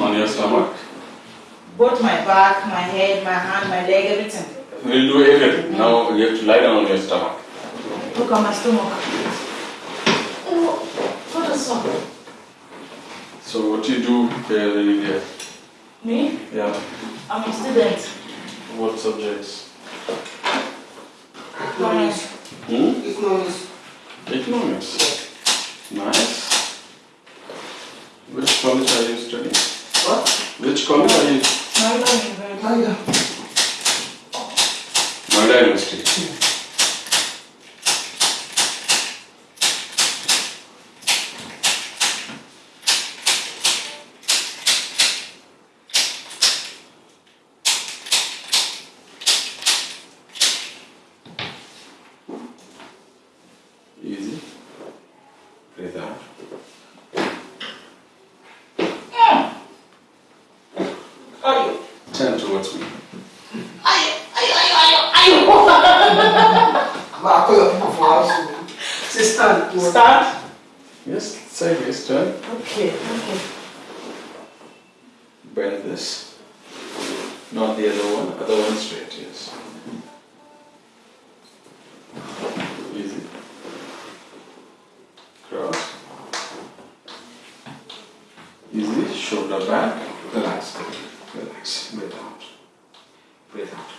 On your stomach. Both my back, my head, my hand, my leg, everything. We'll do everything. Now you have to lie down on your stomach. Look at my stomach. Oh, what is up? So what do you do here in India? Me? Yeah. I'm a student. What subjects? Economics. Hmm? Economics. Economics. Nice. Which college are you studying? What? Which college are you? Noida University. Noida University. Ayo, Turn towards me. ayo, ayo, ayo, ayo, ayo. Ma, I call your people for house. Say stand. Stand. Yes, sideways turn. Okay, okay. Bend this. Not the other one, other one straight, yes. Easy. Cross. Easy, shoulder back. Relax, relax. Breathe out. Breathe out.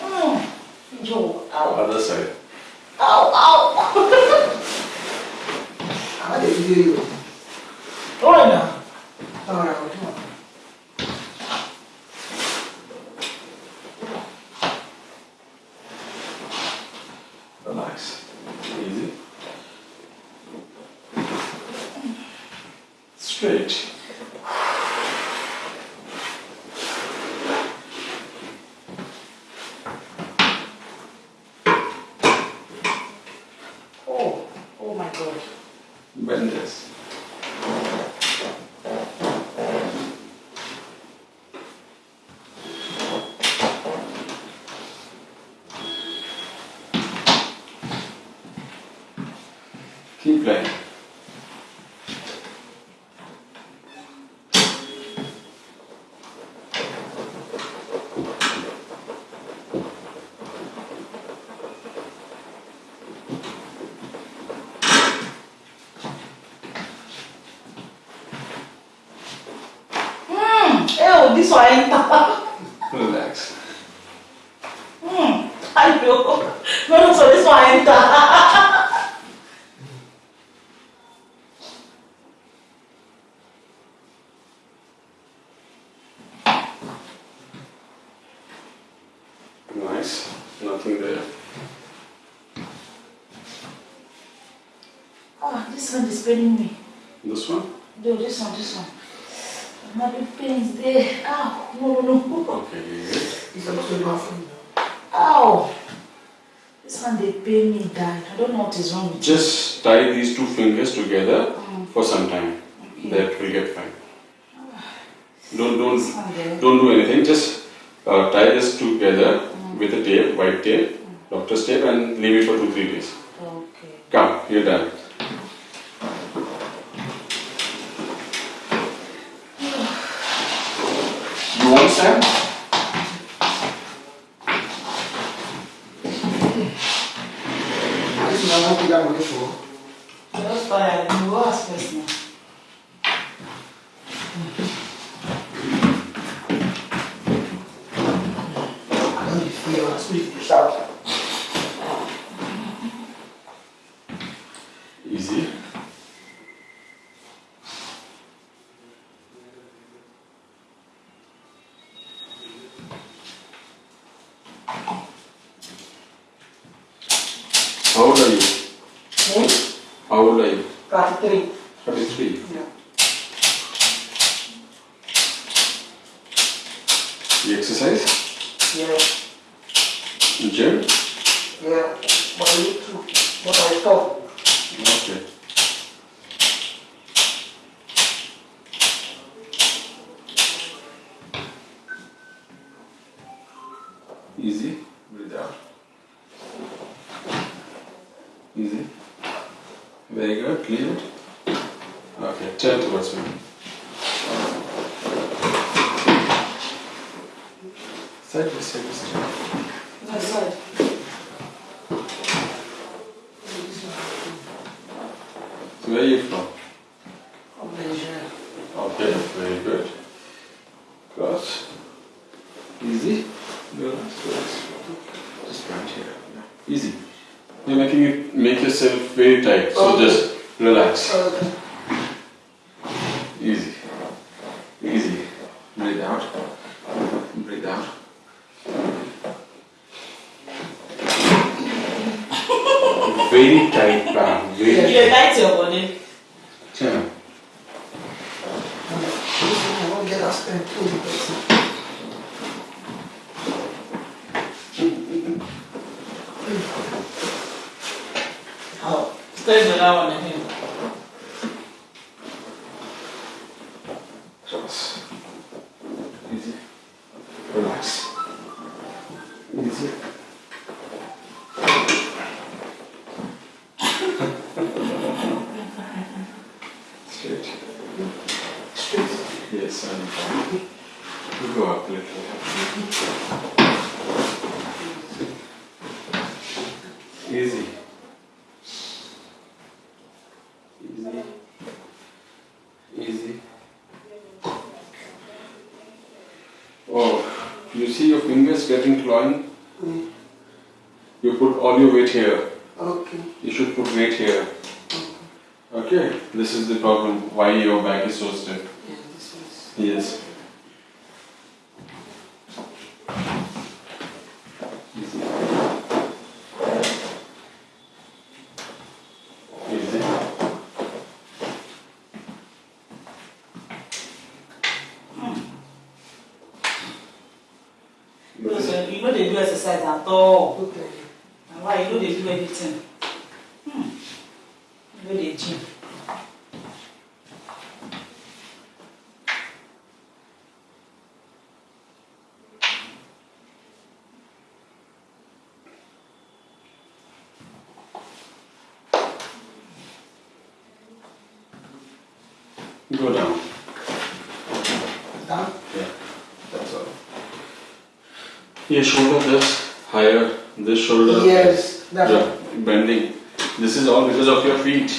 Mm. Yo, ow, Other side. ow, ow. How did you do you? Hold on now. Alright, come on. Relax. Easy. Straight. Oh, oh my God. Bend this. This one enter. Relax. Hmm, ayo. No, no, so this one enter. Nice. Nothing there. Ah, this one is paining me. This one? No, this one, this one. Having pains there. Ow, no, no, no. Okay. It's supposed to be bathroom now. Ow. This one, they pain me die. I don't know what is wrong with you. Just tie these two fingers together for some time. Okay. That will get fine. Don't don't don't do anything. Just uh, tie this together with a tape, white tape, doctor's tape, and leave it for two three days. Okay. Come, you're done. там Não, não, não, não, não, não, não, How old are you? 33. 33. Yeah. You exercise? Yeah. Gym? Yeah. But I need to. But I stop. Okay. Easy. Breathe out. Easy. Very good. Leave it. Okay, turn towards me. Side by side, side. No, sorry. So where are you from? From Nigeria. Okay, very good. Cross. Easy. Relax. Just right here. Easy. You're making it make yourself very tight. So Okay. just relax. Okay. Easy. Easy. Breathe out. Breathe out. very tight band. Very You dey tight your body. Turn. This one I won't get us spent too because Oh, stay the that one again. Cross. Easy. Relax. Easy. Straight. straight. Yes, and you go up a little. Easy. Easy. Easy. Oh, you see your fingers getting clawing? Mm. You put all your weight here. Okay. You should put weight here. Okay, this is the problem why your back is so stiff. Yeah, this is. Yes. Say you no dey do exercise at all. Okay. Na why you no dey do anything. Hmm. You no dey gym. Go. Down. Your shoulder just higher, this shoulder. Yes. Bending. This is all because of your feet.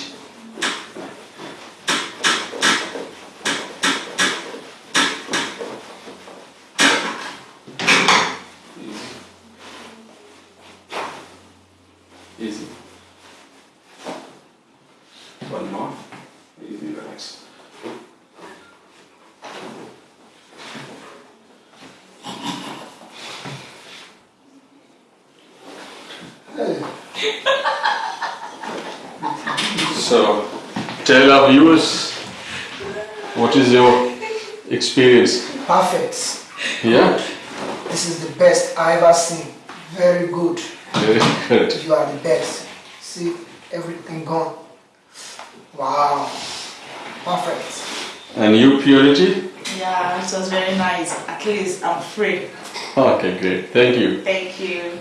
Easy. Easy. One more. Easy, relax. Hey. So, tell our viewers what is your experience? Perfect. Yeah, This is the best I ever seen. Very good. very good. You are the best. See everything gone. Wow. Perfect. And you, Purity? Yeah, it was very nice. At least I'm free. Okay, great. Thank you. Thank you.